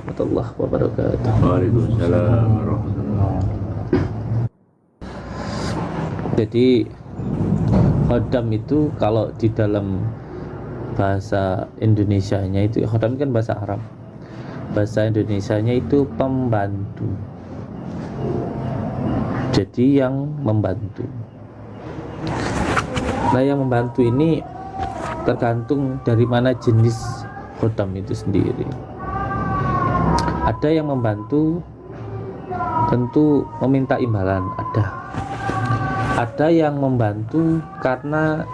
warahmatullahi wabarakatuh. Waalaikumsalam Jadi khodam itu kalau di dalam bahasa Indonesianya itu khodam kan bahasa Arab. Bahasa Indonesianya itu pembantu. Jadi yang membantu. Nah, yang membantu ini tergantung dari mana jenis khodam itu sendiri. Ada yang membantu tentu meminta imbalan, ada. Ada yang membantu karena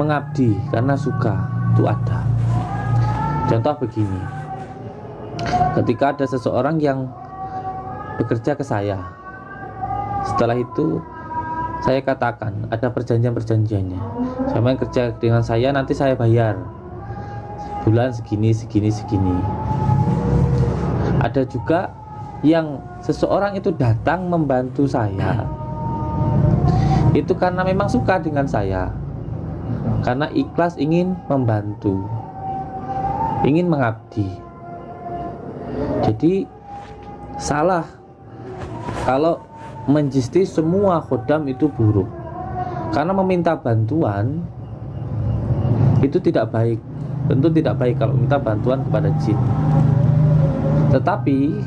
mengabdi, karena suka, itu ada. Contoh begini. Ketika ada seseorang yang bekerja ke saya. Setelah itu saya katakan ada perjanjian-perjanjiannya. Sama yang kerja dengan saya nanti saya bayar bulan segini segini segini. Ada juga yang seseorang itu datang membantu saya. Itu karena memang suka dengan saya. Karena ikhlas ingin membantu. Ingin mengabdi. Jadi salah kalau menjisti semua khodam itu buruk karena meminta bantuan itu tidak baik tentu tidak baik kalau minta bantuan kepada jin tetapi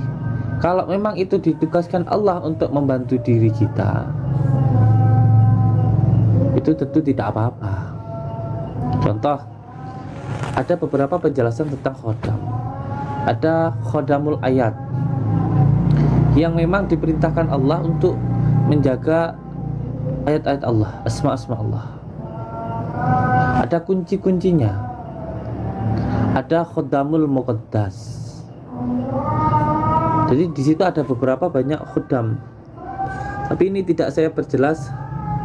kalau memang itu ditugaskan Allah untuk membantu diri kita itu tentu tidak apa-apa contoh ada beberapa penjelasan tentang khodam ada khodamul ayat yang memang diperintahkan Allah untuk menjaga ayat-ayat Allah, asma-asma Allah. Ada kunci-kuncinya. Ada khodamul muqaddas. Jadi di situ ada beberapa banyak khodam. Tapi ini tidak saya perjelas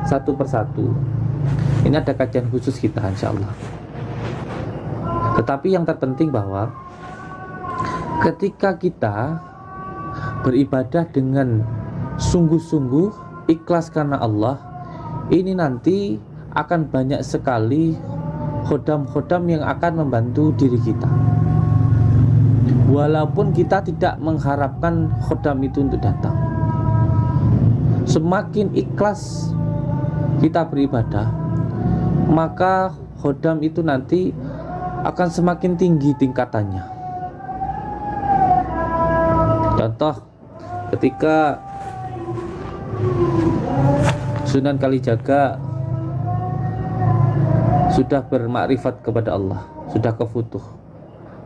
satu persatu. Ini ada kajian khusus kita insya Allah. Tetapi yang terpenting bahwa ketika kita beribadah dengan sungguh-sungguh ikhlas karena Allah ini nanti akan banyak sekali khodam-khodam yang akan membantu diri kita walaupun kita tidak mengharapkan khodam itu untuk datang semakin ikhlas kita beribadah maka khodam itu nanti akan semakin tinggi tingkatannya contoh ketika Sunan Kalijaga sudah bermakrifat kepada Allah, sudah kefutuh.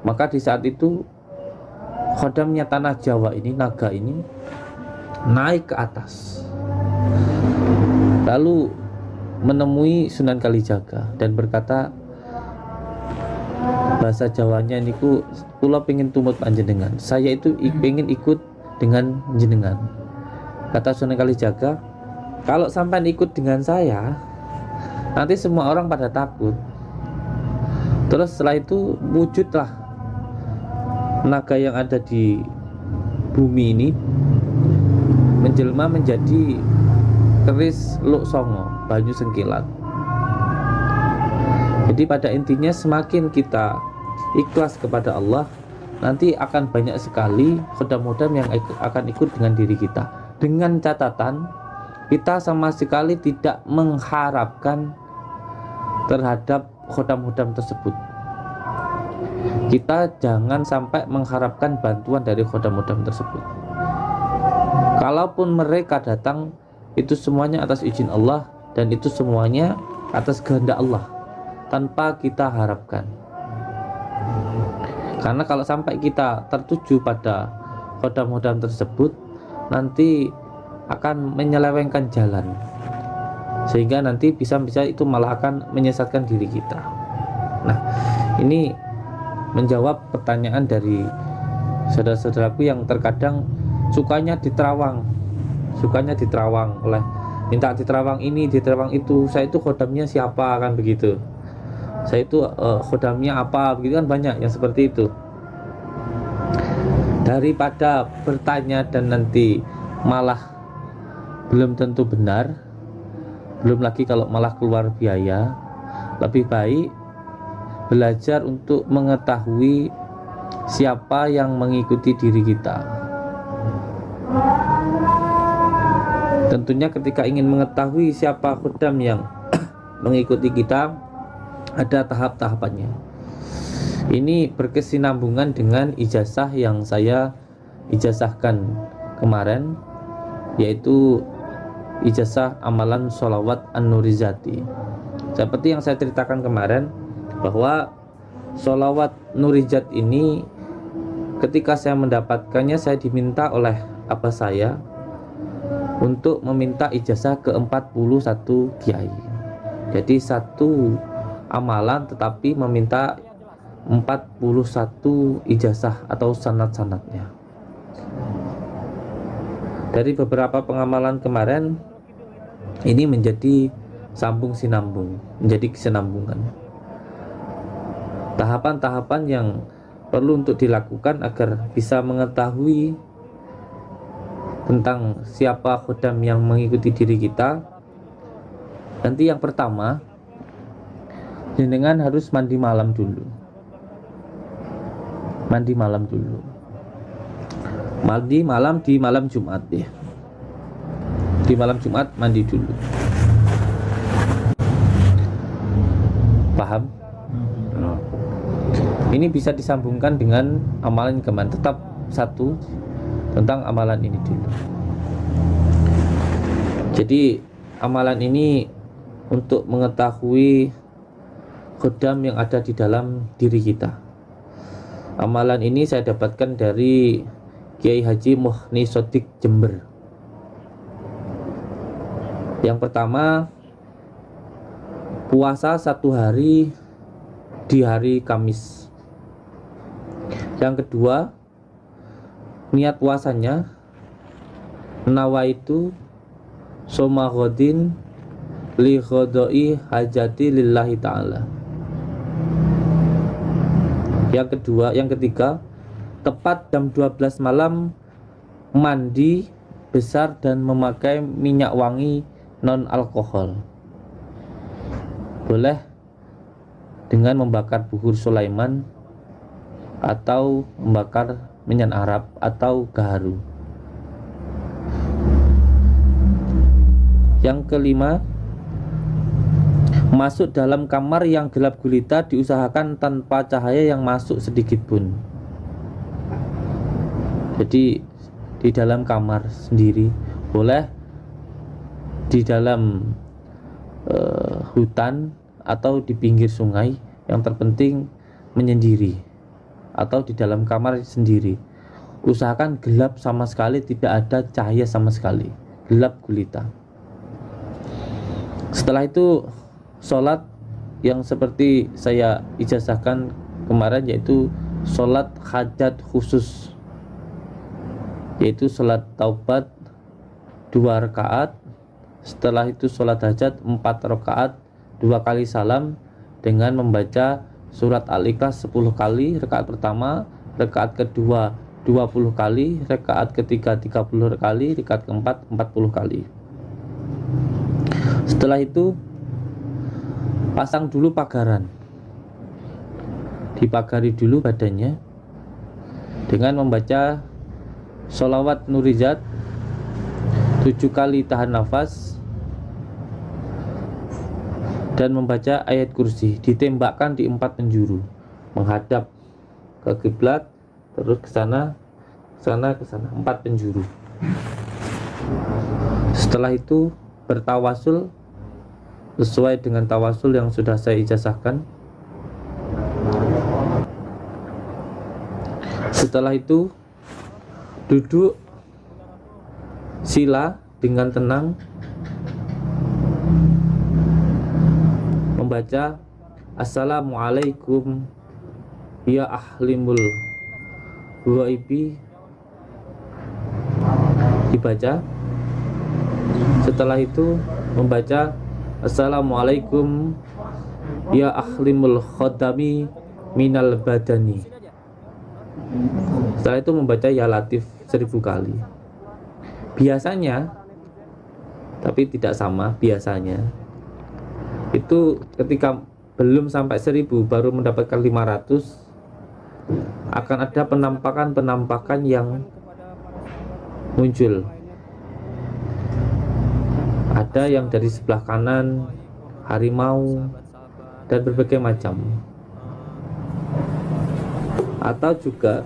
Maka di saat itu khodamnya tanah Jawa ini, naga ini naik ke atas. Lalu menemui Sunan Kalijaga dan berkata bahasa Jawanya niku kula pengen tumut panjenengan. Saya itu ingin ikut dengan jenengan kata Sunan Kalijaga kalau sampai ikut dengan saya nanti semua orang pada takut terus setelah itu wujudlah naga yang ada di bumi ini menjelma menjadi keris luk songo banyu sengkilat. Jadi pada intinya semakin kita ikhlas kepada Allah nanti akan banyak sekali khodam-khodam yang akan ikut dengan diri kita. Dengan catatan kita sama sekali tidak mengharapkan terhadap khodam-khodam tersebut kita jangan sampai mengharapkan bantuan dari khodam-khodam tersebut. Kalaupun mereka datang itu semuanya atas izin Allah dan itu semuanya atas kehendak Allah tanpa kita harapkan. Karena kalau sampai kita tertuju pada kodam-kodam tersebut nanti akan menyelewengkan jalan. Sehingga nanti bisa-bisa itu malah akan menyesatkan diri kita. Nah ini menjawab pertanyaan dari saudara-saudaraku yang terkadang sukanya diterawang. Sukanya diterawang oleh minta diterawang ini diterawang itu. Saya itu kodamnya siapa kan begitu. Saya itu uh, khodamnya apa begitu kan banyak yang seperti itu. Daripada bertanya dan nanti malah belum tentu benar belum lagi kalau malah keluar biaya lebih baik belajar untuk mengetahui siapa yang mengikuti diri kita. Tentunya ketika ingin mengetahui siapa khodam yang mengikuti kita, ada tahap-tahapannya. Ini berkesinambungan dengan ijazah yang saya ijazahkan kemarin, yaitu ijazah amalan sholawat an-nurizati. Seperti yang saya ceritakan kemarin, bahwa sholawat nurijat ini ketika saya mendapatkannya saya diminta oleh apa saya untuk meminta ijazah ke 41 kiai. Jadi satu amalan tetapi meminta 41 ijazah atau sanat-sanatnya dari beberapa pengamalan kemarin ini menjadi sambung sinambung menjadi kesinambungan tahapan-tahapan yang perlu untuk dilakukan agar bisa mengetahui tentang siapa khodam yang mengikuti diri kita. Nanti yang pertama jenengan harus mandi malam dulu. Mandi malam dulu. Mandi malam di malam Jumat ya. Di malam Jumat mandi dulu. Paham ini bisa disambungkan dengan amalan kemarin tetap satu tentang amalan ini dulu. Jadi amalan ini untuk mengetahui khodam yang ada di dalam diri kita. Amalan ini saya dapatkan dari Kiai Haji Muhni Sodik Jember. Yang pertama puasa satu hari di hari Kamis yang kedua niat puasanya nawaitu soma godin li khodoi hajati lillahi ta'ala. Yang kedua yang ketiga tepat jam 12 malam mandi besar dan memakai minyak wangi non alkohol boleh dengan membakar buhur Sulaiman atau membakar minyak Arab atau gaharu. Yang kelima, masuk dalam kamar yang gelap gulita diusahakan tanpa cahaya yang masuk sedikit pun. Jadi di dalam kamar sendiri boleh di dalam uh, hutan atau di pinggir sungai yang terpenting menyendiri atau di dalam kamar sendiri. Usahakan gelap sama sekali, tidak ada cahaya sama sekali, gelap gulita. Setelah itu sholat yang seperti saya ijazahkan kemarin yaitu sholat hajat khusus yaitu sholat taubat dua rakaat setelah itu sholat hajat empat rakaat dua kali salam dengan membaca surat Al-Ikhlas 10 kali rakaat pertama rakaat kedua 20 kali rakaat ketiga 30 kali rakaat keempat 40 kali. Setelah itu pasang dulu pagaran. Dipagari dulu badannya dengan membaca sholawat nurizat tujuh kali tahan nafas dan membaca ayat kursi ditembakkan di empat penjuru menghadap ke kiblat terus ke sana sana ke sana. Empat penjuru. Setelah itu bertawasul sesuai dengan tawasul yang sudah saya ijazahkan. Setelah itu duduk sila dengan tenang membaca Assalamualaikum ya ahlimul ghaibi. Dibaca. Setelah itu membaca Assalamualaikum ya ahlimul khodami minal badani. Setelah itu membaca ya latif seribu kali. Biasanya tapi tidak sama biasanya itu ketika belum sampai 1000 baru mendapatkan 500 akan ada penampakan-penampakan yang muncul. Ada yang dari sebelah kanan harimau dan berbagai macam. Atau juga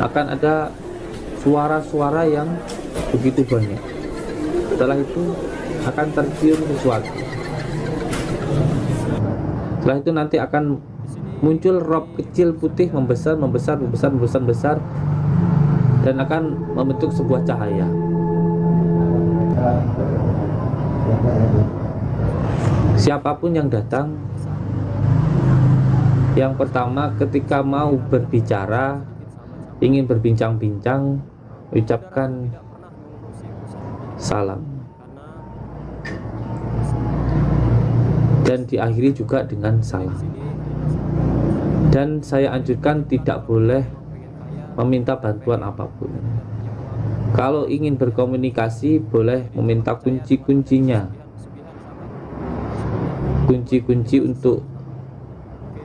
akan ada suara-suara yang begitu banyak. Setelah itu akan tercium sesuatu. Setelah itu nanti akan muncul rob kecil putih membesar membesar membesar membesar besar dan akan membentuk sebuah cahaya. Siapa pun yang datang yang pertama ketika mau berbicara ingin berbincang-bincang ucapkan salam dan diakhiri juga dengan salam dan saya anjurkan tidak boleh meminta bantuan apa pun. Kalau ingin berkomunikasi boleh meminta kunci-kuncinya. Kunci-kunci untuk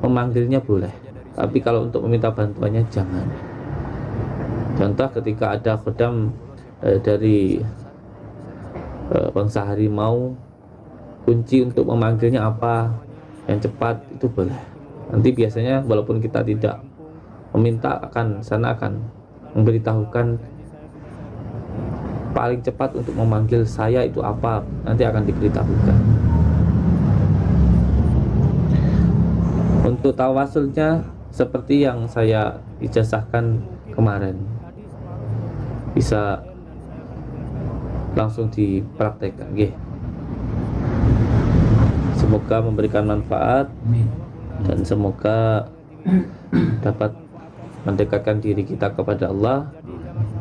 memanggilnya boleh tapi kalau untuk meminta bantuannya jangan. Contoh ketika ada khodam eh, dari eh, bangsa harimau kunci untuk memanggilnya apa yang cepat itu boleh. Nanti biasanya walaupun kita tidak meminta akan sana akan memberitahukan paling cepat untuk memanggil saya itu apa nanti akan diberitahukan. Untuk tawasulnya seperti yang saya ijazahkan kemarin bisa langsung dipraktekkan semoga memberikan manfaat dan semoga dapat mendekatkan diri kita kepada Allah.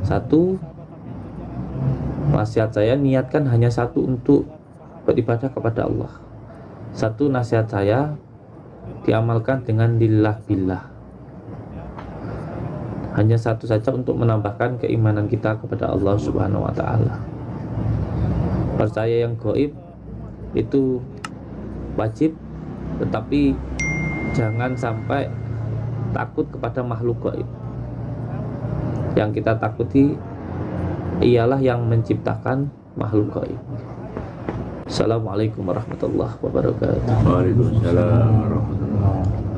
Satu nasihat saya niatkan hanya satu untuk beribadah kepada Allah. Satu nasihat saya diamalkan dengan lillah billah. Hanya satu saja untuk menambahkan keimanan kita kepada Allah subhanahu wa ta'ala. Percaya yang goib itu wajib tetapi jangan sampai takut kepada makhluk gaib. Yang kita takuti ialah yang menciptakan makhluk gaib. Assalamualaikum warahmatullahi wabarakatuh. Waalaikumsalam warahmatullahi wabarakatuh.